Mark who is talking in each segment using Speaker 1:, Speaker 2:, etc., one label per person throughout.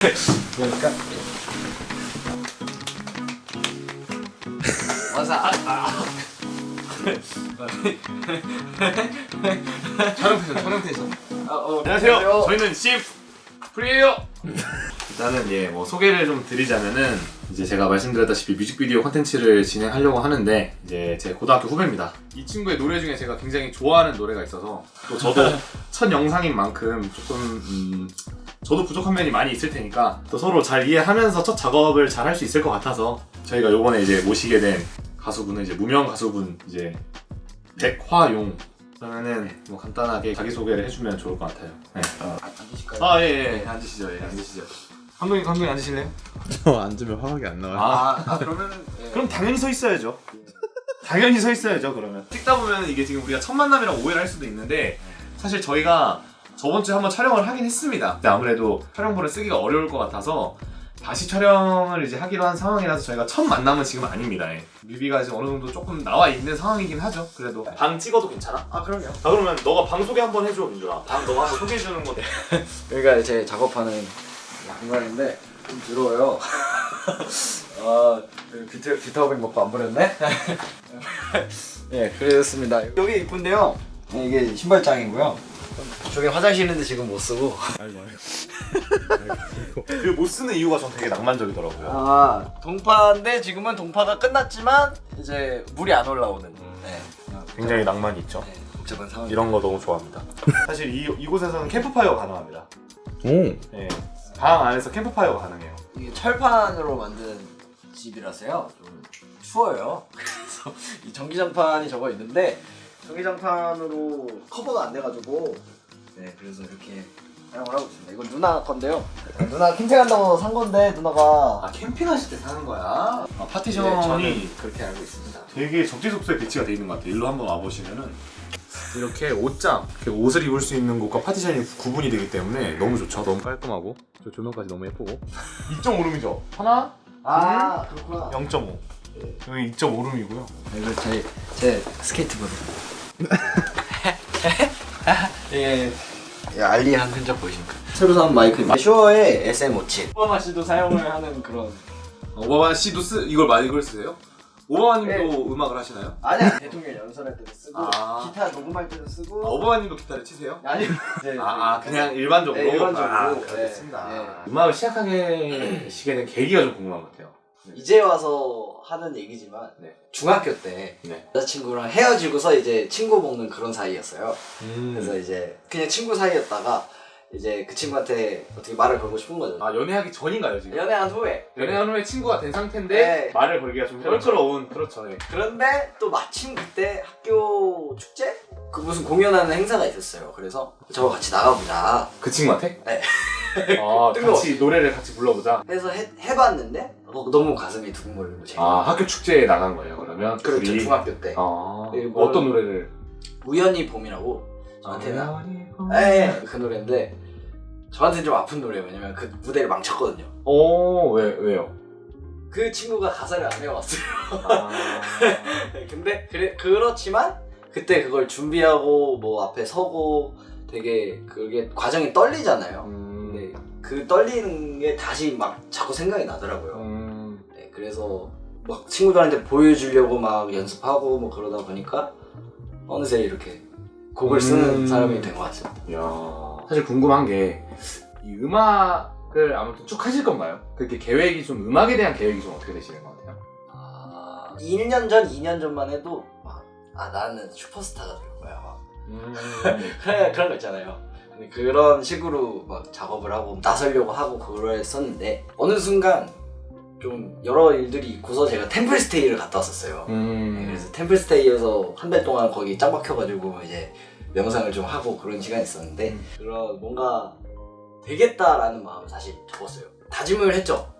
Speaker 1: 그러니까 맞아 아, 아. 촬영 텐션 촬영 텐션 아, 어,
Speaker 2: 안녕하세요. 저희는 씹 프리에요. 일단은 예, 뭐 소개를 좀 드리자면은 이제 제가 말씀드렸다시피 뮤직비디오 컨텐츠를 진행하려고 하는데 이제 제 고등학교 후배입니다. 이 친구의 노래 중에 제가 굉장히 좋아하는 노래가 있어서 또 저도 첫 영상인 만큼 조금 음, 저도 부족한 면이 많이 있을 테니까 또 서로 잘 이해하면서 첫 작업을 잘 할 수 있을 것 같아서 저희가 요번에 이제 모시게 된 가수분은 이제 무명 가수분 이제 백화용 그러면은 뭐 간단하게 자기 소개를 해주면 좋을 것 같아요. 네.
Speaker 1: 앉으실까요?
Speaker 2: 아, 예, 예. 앉으시죠. 예, 앉으시죠. 감독님, 감독님 앉으실래요?
Speaker 3: 저 앉으면 화각이 안 나와요.
Speaker 1: 아, 아 그러면은 예.
Speaker 2: 그럼 당연히 서 있어야죠. 당연히 서 있어야죠, 그러면. 찍다 보면 이게 지금 우리가 첫 만남이라고 오해를 할 수도 있는데 사실 저희가 저번 주에 한번 촬영을 하긴 했습니다. 근데 아무래도 촬영본을 쓰기가 어려울 것 같아서 다시 촬영을 이제 하기로 한 상황이라서 저희가 첫 만남은 지금 아닙니다. 예. 뮤비가 이제 어느 정도 조금 나와 있는 상황이긴 하죠. 그래도 방 찍어도 괜찮아?
Speaker 1: 아 그럼요
Speaker 2: 아 그러면 너가 방 소개 한번 해줘, 민준아. 방 너가 한번 소개해 주는 건데.
Speaker 1: 여기가 제 작업하는 공간인데 좀 더러워요 아그 비트, 비타오백 먹고 안 버렸네? 예 그랬습니다 여기 이쁜데요 네, 이게 신발장이고요 저기 화장실 있는데 지금 못 쓰고
Speaker 3: 알고.
Speaker 2: 그못 쓰는 이유가 전 되게 낭만적이더라고요.
Speaker 1: 아 동파인데 지금은 동파가 끝났지만 이제 물이 안 올라오는 네.
Speaker 2: 굉장히 낭만이 있죠.
Speaker 1: 네, 복잡한 상황
Speaker 2: 이런 거 너무 좋아합니다. 사실 이, 이곳에서는 캠프파이어 가능합니다.
Speaker 3: 오.
Speaker 2: 네. 방 안에서 캠프파이어가 가능해요.
Speaker 1: 이게 철판으로 만든 집이라서요 좀 추워요 그래서 이 전기장판이 저거 있는데 전기장판으로 커버가 안 돼가지고 네 그래서 이렇게 사용을 하고 있습니다 이건 누나 건데요 누나 캠핑한다고 산 건데 누나가
Speaker 2: 아 캠핑하실 때 사는 거야? 아,
Speaker 1: 네,
Speaker 2: 파티션이
Speaker 1: 저는 그렇게 알고 있습니다
Speaker 2: 되게 적재적소에 배치가 돼 있는 것 같아요. 일로 한번 와보시면은 이렇게 옷장, 이렇게 옷을 입을 수 있는 곳과 파티션이 구분이 되기 때문에 너무 좋죠. 너무 깔끔하고 저 조명까지 너무 예쁘고 2.5룸이죠. 하나,
Speaker 1: 아 그렇구나
Speaker 2: 0.5. 여기 2.5룸이고요.
Speaker 1: 이거 제, 제 스케이트보드 예, 예 ollie한 흔적 보이십니까? 새로 산 마이크입니다 슈어의 SM57 오바마 씨도 사용을 하는 그런
Speaker 2: 오바마 씨도 쓰 이걸 많이 쓰세요? 오바마님도 음악을 하시나요?
Speaker 1: 아니야 대통령 연설할 때도 쓰고
Speaker 2: 아.
Speaker 1: 기타 녹음할 때도 쓰고
Speaker 2: 아, 오바마님도 기타를 치세요?
Speaker 1: 아니 이제
Speaker 2: 아, 아 그냥 일반적으로?
Speaker 1: 네, 일반적으로.
Speaker 2: 아,
Speaker 1: 네,
Speaker 2: 알겠습니다.
Speaker 1: 네.
Speaker 2: 음악을 시작하게 시게 된 계기가 좀 궁금한 것 같아요.
Speaker 1: 이제 와서 하는 얘기지만
Speaker 2: 네.
Speaker 1: 중학교 때
Speaker 2: 네.
Speaker 1: 여자친구랑 헤어지고서 이제 친구 먹는 그런 사이였어요
Speaker 2: 음.
Speaker 1: 그래서 이제 그냥 친구 사이였다가 이제 그 친구한테 어떻게 말을 걸고 싶은 거죠
Speaker 2: 아 연애하기 전인가요 지금?
Speaker 1: 연애한 후에
Speaker 2: 연애한 후에 친구가 된 상태인데
Speaker 1: 네.
Speaker 2: 말을 걸기가 좀 껄끄러운 그렇죠. 네.
Speaker 1: 그런데 또 마침 그때 학교 축제? 그 무슨 공연하는 행사가 있었어요 그래서 저와 같이 나가보자
Speaker 2: 그 친구한테?
Speaker 1: 네.
Speaker 2: 아. 같이 노래를 같이 불러보자.
Speaker 1: 해서 해, 해봤는데 어, 너무 가슴이 두근거리고 재밌
Speaker 2: 아 학교 축제에 나간 거예요 그러면?
Speaker 1: 그렇죠.
Speaker 2: 둘이?
Speaker 1: 중학교 때.
Speaker 2: 아 어떤 노래를?
Speaker 1: 우연히 봄이라고 저한테는
Speaker 2: 아,
Speaker 1: 예, 그 노래인데 저한테는 좀 아픈 노래예요. 왜냐면 그 무대를 망쳤거든요.
Speaker 2: 오 왜 왜요?
Speaker 1: 그 친구가 가사를 안 외워왔어요.
Speaker 2: 아...
Speaker 1: 근데 그래, 그렇지만 그때 그걸 준비하고 뭐 앞에 서고 되게 그게 과정이 떨리잖아요.
Speaker 2: 음...
Speaker 1: 근데 그 떨리는 게 다시 막 자꾸 생각이 나더라고요 그래서 막 친구들한테 보여주려고 막 연습하고 뭐 그러다 보니까 어느새 이렇게 곡을 쓰는
Speaker 2: 음.
Speaker 1: 사람이 된 것 같습니다
Speaker 2: 야 사실 궁금한 게 이 음악을 아무튼 쭉 하실 건가요? 그렇게 계획이 좀 음악에 대한 계획이 좀 어떻게 되시는 것 같아요?
Speaker 1: 아, 1년 전, 2년 전만 해도 막, 아 나는 슈퍼스타가 될 거야 막
Speaker 2: 음...
Speaker 1: 그런 거 있잖아요. 그런 식으로 막 작업을 하고 나서려고 하고 그랬었는데 어느 순간 좀 여러 일들이 있고서 제가 템플스테이를 갔다 왔었어요. 네,
Speaker 2: 음...
Speaker 1: 그래서 템플스테이에서 한 달 동안 거기 짱 박혀가지고 이제 명상을 좀 하고 그런 시간이 있었는데
Speaker 2: 음.
Speaker 1: 그런 뭔가 되겠다라는 마음을 사실 접었어요. 다짐을 했죠.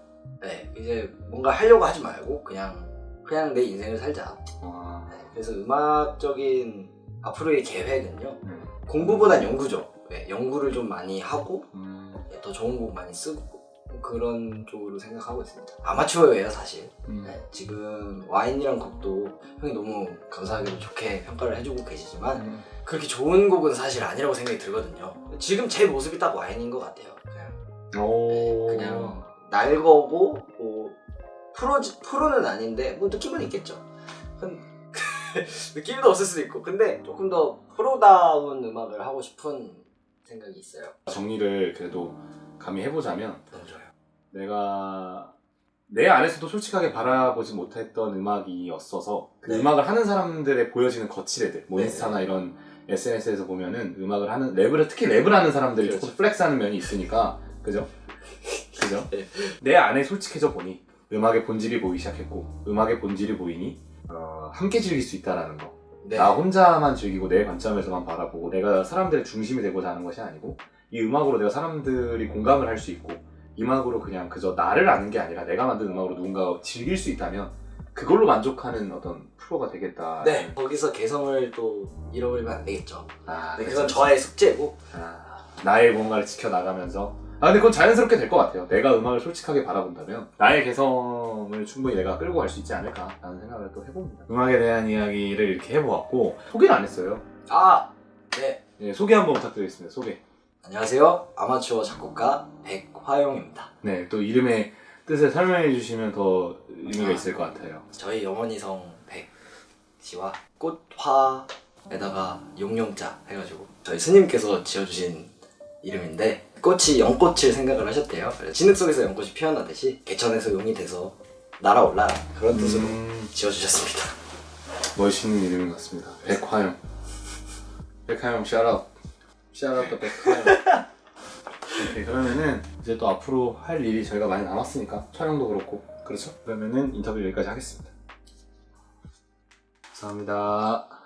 Speaker 1: 네, 이제 뭔가 하려고 하지 말고 그냥 그냥 내 인생을 살자.
Speaker 2: 아...
Speaker 1: 네, 그래서 음악적인 앞으로의 계획은요.
Speaker 2: 음.
Speaker 1: 공부보단 연구죠. 네, 연구를 좀 많이 하고
Speaker 2: 음...
Speaker 1: 네, 더 좋은 곡 많이 쓰고 뭐 그런 쪽으로 생각하고 있습니다. 아마추어예요 사실.
Speaker 2: 음...
Speaker 1: 네, 지금 와인이란 곡도 형이 너무 감사하게도 좋게 평가를 해주고 계시지만 그렇게 좋은 곡은 사실 아니라고 생각이 들거든요. 지금 제 모습이 딱 와인인 것 같아요. 그냥
Speaker 2: 오.
Speaker 1: 그냥 날거고 뭐 프로 프로는 아닌데 뭐 느낌은 있겠죠. 근- 느낌도 없을 수도 있고 근데 조금 더 프로다운 음악을 하고 싶은 생각이 있어요.
Speaker 2: 정리를 그래도 감히 해보자면
Speaker 1: 너무 좋아요.
Speaker 2: 내가 내 안에서도 솔직하게 바라보지 못했던 음악이었어서 그
Speaker 1: 네.
Speaker 2: 음악을 하는 사람들의 보여지는 거칠애들 뭐
Speaker 1: 네.
Speaker 2: 인스타나 이런 SNS에서 보면은 음악을 하는 랩을 특히 랩을 하는 사람들이
Speaker 1: 그렇죠.
Speaker 2: 조금 flex하는 면이 있으니까 그죠? 그죠?
Speaker 1: 네.
Speaker 2: 내 안에 솔직해져 보니 음악의 본질이 보이기 시작했고 음악의 본질이 보이니 어, 함께 즐길 수 있다라는 거
Speaker 1: 네.
Speaker 2: 나 혼자만 즐기고 내 관점에서만 바라보고 내가 사람들의 중심이 되고자 하는 것이 아니고 이 음악으로 내가 사람들이 공감을 할 수 있고 이 음악으로 그냥 그저 나를 아는 게 아니라 내가 만든 음악으로 누군가가 즐길 수 있다면 그걸로 만족하는 어떤 프로가 되겠다.
Speaker 1: 네 거기서 개성을 또 잃어버리면 안 되겠죠.
Speaker 2: 아,
Speaker 1: 네, 그건 저의 숙제고
Speaker 2: 아, 나의 뭔가를 지켜나가면서 아 근데 그건 자연스럽게 될 것 같아요. 내가 음악을 솔직하게 바라본다면 나의 개성을 충분히 내가 끌고 갈 수 있지 않을까 라는 생각을 또 해봅니다. 음악에 대한 이야기를 이렇게 해보았고 소개를 안 했어요.
Speaker 1: 아 네.
Speaker 2: 예, 소개 한번 부탁드리겠습니다. 소개.
Speaker 1: 안녕하세요 아마추어 작곡가 백화용입니다.
Speaker 2: 네, 또 이름의 뜻을 설명해 주시면 더 의미가
Speaker 1: 아.
Speaker 2: 있을 것 같아요.
Speaker 1: 저희 영원히 성 백 씨와 꽃화에다가 용용자 해가지고 저희 스님께서 지어주신 이름인데 꽃이 연꽃을 생각을 하셨대요. 진흙 속에서 연꽃이 피어나듯이 개천에서 용이 돼서 날아올라 그런 뜻으로
Speaker 2: 음,
Speaker 1: 지어주셨습니다.
Speaker 2: 멋있는 이름인 것 같습니다. 백화영. 백화영 샤라 웃. 샤라웃 더 백화영. 오케이, 그러면은 이제 또 앞으로 할 일이 저희가 많이 남았으니까 촬영도 그렇고 그렇죠? 그러면은 인터뷰 여기까지 하겠습니다. 감사합니다.